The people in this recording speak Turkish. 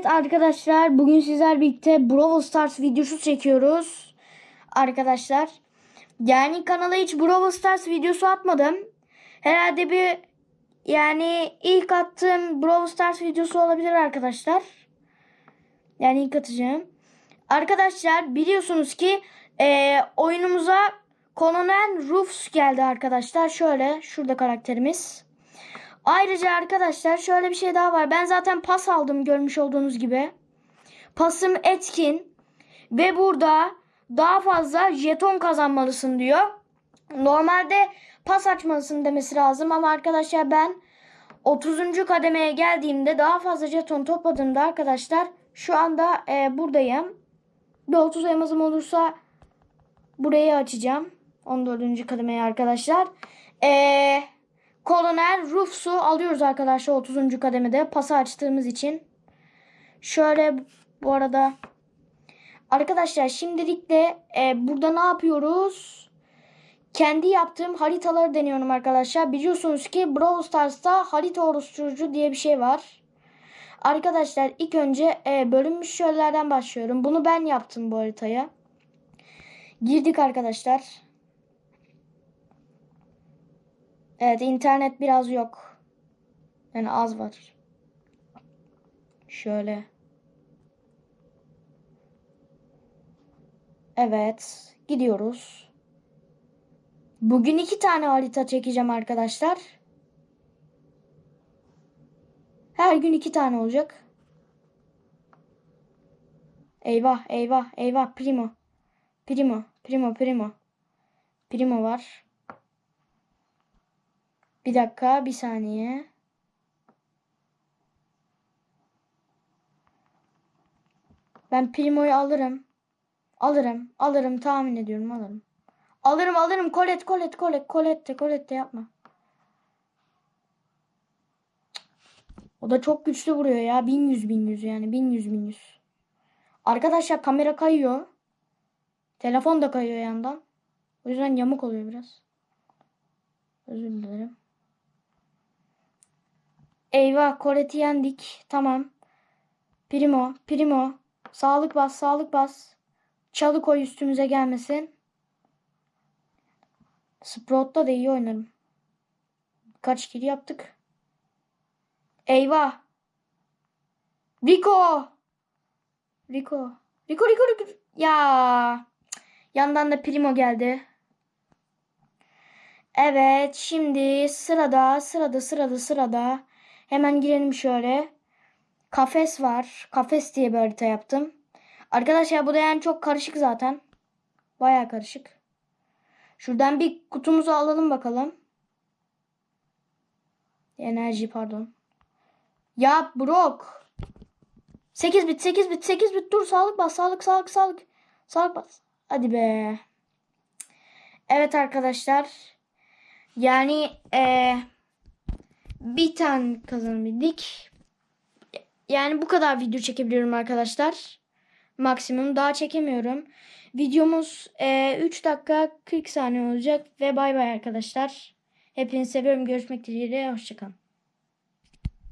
Evet arkadaşlar bugün sizler birlikte Brawl Stars videosu çekiyoruz. Arkadaşlar. Yani kanala hiç Brawl Stars videosu atmadım. Herhalde bir yani ilk attığım Brawl Stars videosu olabilir arkadaşlar. Yani ilk atacağım. Arkadaşlar biliyorsunuz ki e, oyunumuza Colonel Ruffs geldi arkadaşlar. Şöyle şurada karakterimiz. Ayrıca arkadaşlar şöyle bir şey daha var. Ben zaten pas aldım görmüş olduğunuz gibi. Pasım etkin. Ve burada daha fazla jeton kazanmalısın diyor. Normalde pas açmalısın demesi lazım ama arkadaşlar ben 30. kademeye geldiğimde daha fazla jeton topladığımda arkadaşlar şu anda e, buradayım. Bir 30 elmasım olursa burayı açacağım. 14. kademeye arkadaşlar. Eee Kolonel Rufs'u alıyoruz arkadaşlar 30. kademede pası açtığımız için. Şöyle bu arada arkadaşlar şimdilik de e, burada ne yapıyoruz? Kendi yaptığım haritaları deniyorum arkadaşlar. Biliyorsunuz ki Brawl Stars'ta harita oluşturucu diye bir şey var. Arkadaşlar ilk önce e, bölünmüş şöylelerden başlıyorum. Bunu ben yaptım bu haritaya. Girdik arkadaşlar. Evet internet biraz yok. Yani az var. Şöyle. Evet. Gidiyoruz. Bugün iki tane harita çekeceğim arkadaşlar. Her gün iki tane olacak. Eyvah eyvah eyvah primo. Primo primo primo. Primo var. Bir dakika, bir saniye. Ben Primo'yu alırım. Alırım, alırım tahmin ediyorum alırım. Alırım, alırım. Kolet, kolet, kolet, kolette, kolette yapma. O da çok güçlü vuruyor ya. 1100 1100 yani. 1100 1100. Arkadaşlar kamera kayıyor. Telefon da kayıyor yandan. O yüzden yamuk oluyor biraz. Özür dilerim. Eyvah Colette'i yendik. Tamam. Primo. Primo. Sağlık bas. Sağlık bas. Çalı koy üstümüze gelmesin. Sprout'ta da iyi oynarım. Kaç kill yaptık. Eyvah. Rico. Rico. Rico Rico Rico. Ya. Yandan da Primo geldi. Evet şimdi sırada sırada sırada sırada Hemen girelim şöyle. Kafes var. Kafes diye bir harita yaptım. Arkadaşlar bu da yani çok karışık zaten. Baya karışık. Şuradan bir kutumuzu alalım bakalım. Enerji pardon. Ya Brock. 8 bit 8 bit 8 bit dur sağlık bas sağlık sağlık sağlık. Sağlık bas. Hadi be. Evet arkadaşlar. Yani eee bir tane kazanabildik. Yani bu kadar video çekebiliyorum arkadaşlar. Maksimum daha çekemiyorum. Videomuz e, 3 dakika 40 saniye olacak ve bay bay arkadaşlar. Hepinizi seviyorum. Görüşmek dileğiyle. Hoşçakalın.